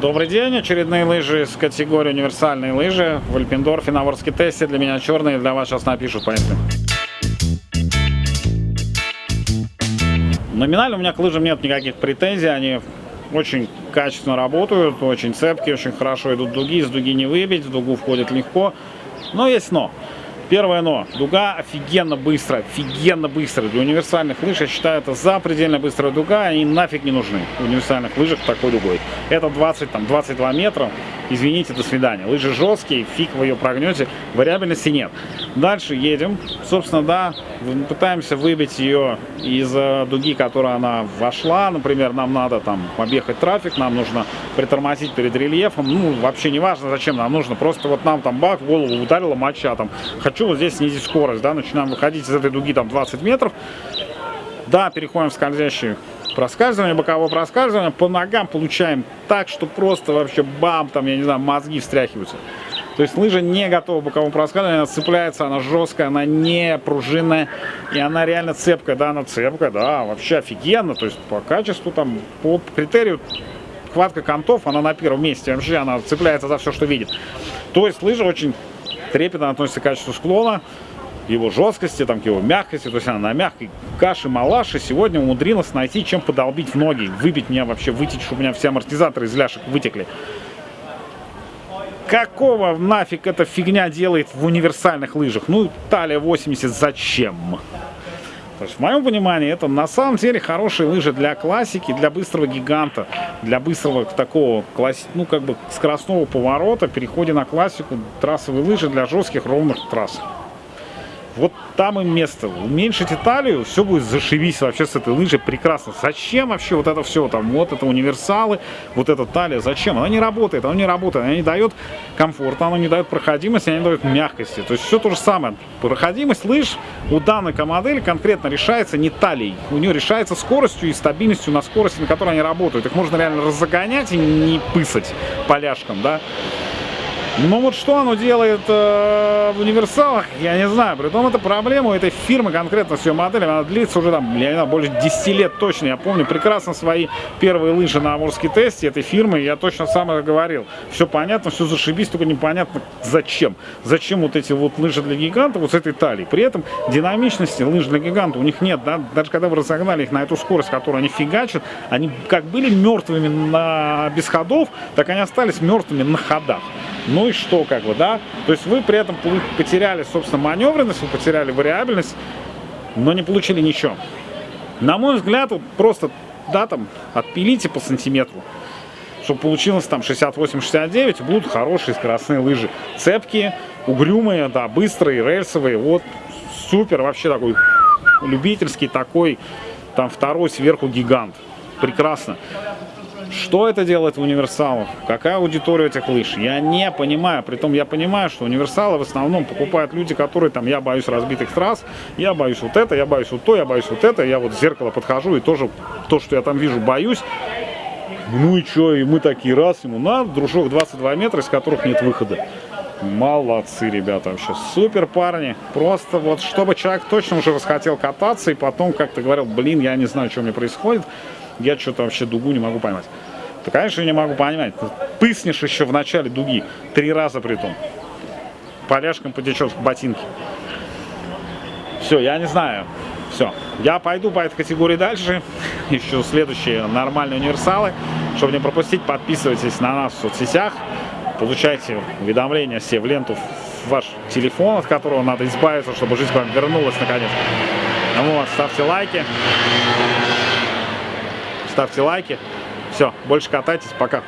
Добрый день, очередные лыжи из категории универсальные лыжи в Альпендорфе на Ворске тесте. Для меня черные, для вас сейчас напишут, поэтому. Номинально у меня к лыжам нет никаких претензий, они очень качественно работают, очень цепкие, очень хорошо идут дуги, из дуги не выбить, в дугу входит легко. Но есть но. Первое но. Дуга офигенно быстрая, офигенно быстрая. Для универсальных лыж, я считаю, это запредельно быстрая дуга, они нафиг не нужны в универсальных лыжах такой дугой. Это 20, там, 22 метра, извините, до свидания. Лыжи жесткие, фиг вы ее прогнете, вариабельности нет. Дальше едем. Собственно, да, пытаемся выбить ее из дуги, которая она вошла. Например, нам надо там объехать трафик, нам нужно притормозить перед рельефом. Ну, вообще не важно, зачем нам нужно. Просто вот нам там бак, голову ударила моча, там, хочу вот здесь снизить скорость, да, начинаем выходить из этой дуги там 20 метров, да, переходим в скользящий проскальзывание, боковое проскальзывание, по ногам получаем так, что просто вообще бам, там, я не знаю, мозги встряхиваются. То есть лыжа не готова к боковому проскальзыванию, она цепляется, она жесткая, она не пружинная, и она реально цепкая, да, она цепкая, да, вообще офигенно, то есть по качеству, там, по критерию хватка контов, она на первом месте, вообще она цепляется за все, что видит. То есть лыжа очень трепетно относится к качеству склона, его жесткости, там, к его мягкости. То есть она на мягкой каше малаши сегодня умудрилась найти, чем подолбить в ноги, выбить меня вообще, вытечь, чтобы у меня все амортизаторы из ляшек вытекли. Какого нафиг эта фигня делает в универсальных лыжах? Ну, талия 80 зачем? То есть, в моем понимании, это на самом деле хорошие лыжи для классики, для быстрого гиганта, для быстрого такого, ну, как бы скоростного поворота, переходе на классику, трассовые лыжи для жестких ровных трасс. Вот там им место. Уменьшите талию, все будет зашибись вообще с этой лыжей прекрасно. Зачем вообще вот это все? Там вот это универсалы, вот эта талия. Зачем? Она не работает, она не работает. Она не дает комфорта, она не дает проходимости, она не дает мягкости. То есть все то же самое. Проходимость лыж у данной модели конкретно решается не талией. У нее решается скоростью и стабильностью на скорости, на которой они работают. Их можно реально разогонять и не пысать поляшком, да. Ну вот что оно делает э, в универсалах, я не знаю. Притом это проблема у этой фирмы конкретно с ее моделями. Она длится уже там, я не знаю, больше 10 лет точно. Я помню прекрасно свои первые лыжи на Амурской тесте этой фирмы. Я точно сам это говорил. Все понятно, все зашибись, только непонятно зачем. Зачем вот эти вот лыжи для гиганта вот с этой талией. При этом динамичности лыж для гиганта у них нет. Да? Даже когда вы разогнали их на эту скорость, которую они фигачат, они как были мертвыми на, без ходов, так они остались мертвыми на ходах. Ну и что, как бы, да? То есть вы при этом потеряли, собственно, маневренность, вы потеряли вариабельность, но не получили ничего. На мой взгляд, вот просто, да, там, отпилите по сантиметру, чтобы получилось там 68-69, будут хорошие скоростные лыжи. Цепкие, угрюмые, да, быстрые, рельсовые, вот, супер, вообще такой любительский такой, там, второй сверху гигант. Прекрасно. Что это делает в универсалах? Какая аудитория этих лыж? Я не понимаю. Притом я понимаю, что универсалы в основном покупают люди, которые там, я боюсь разбитых трасс, я боюсь вот это, я боюсь вот то, я боюсь вот это. Я вот в зеркало подхожу и тоже то, что я там вижу, боюсь. Ну и что, и мы такие раз, ему надо, дружок 22 метра, из которых нет выхода. Молодцы, ребята, вообще супер парни. Просто вот, чтобы человек точно уже расхотел кататься, и потом как-то говорил, блин, я не знаю, что мне происходит, я что-то вообще дугу не могу поймать. Да, конечно, не могу понимать. Пыснешь еще в начале дуги. Три раза при том. Поляшком потечет в ботинки. Все, я не знаю. Все. Я пойду по этой категории дальше. Ищу следующие нормальные универсалы. Чтобы не пропустить, подписывайтесь на нас в соцсетях. Получайте уведомления все в ленту в ваш телефон, от которого надо избавиться, чтобы жизнь к вам вернулась наконец. Вот, ставьте лайки. Ставьте лайки. Все, больше катайтесь, пока.